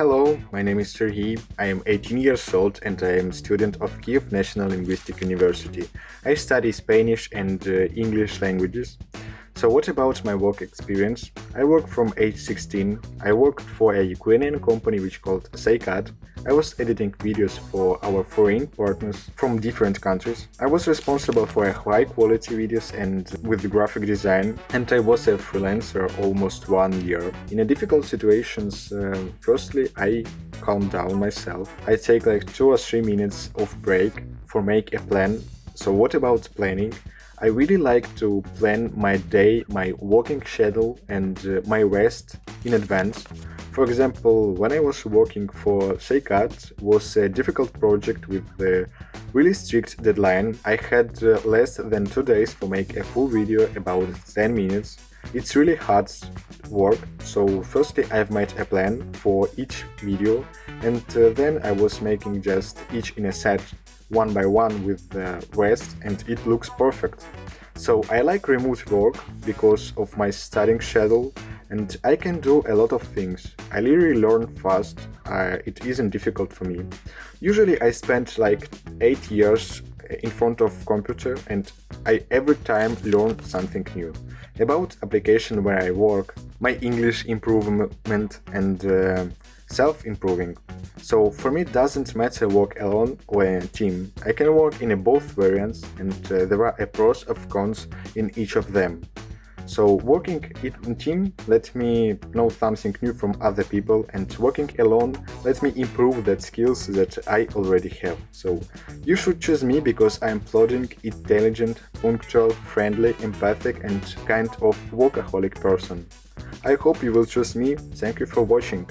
Hello, my name is Serhiy. I am 18 years old and I am a student of Kiev National Linguistic University. I study Spanish and uh, English languages. So what about my work experience? I work from age 16. I worked for a Ukrainian company which called Saykat. I was editing videos for our foreign partners from different countries. I was responsible for high quality videos and with graphic design and I was a freelancer almost one year. In a difficult situations, uh, firstly I calm down myself. I take like two or three minutes of break for make a plan. So what about planning? I really like to plan my day, my working schedule and uh, my rest in advance. For example, when I was working for Saykat was a difficult project with a really strict deadline. I had uh, less than two days to make a full video about 10 minutes. It's really hard work, so firstly I've made a plan for each video and uh, then I was making just each in a set one by one with the rest and it looks perfect. So I like remote work because of my studying schedule and I can do a lot of things. I really learn fast, uh, it isn't difficult for me. Usually I spend like 8 years in front of computer and I every time learn something new. About application where I work, my English improvement and uh, self-improving. So for me it doesn't matter work alone or in a team. I can work in both variants and uh, there are pros and cons in each of them. So working in team let me know something new from other people and working alone let me improve that skills that I already have. So you should choose me because I am plodding, intelligent, punctual, friendly, empathic and kind of workaholic person. I hope you will choose me. Thank you for watching.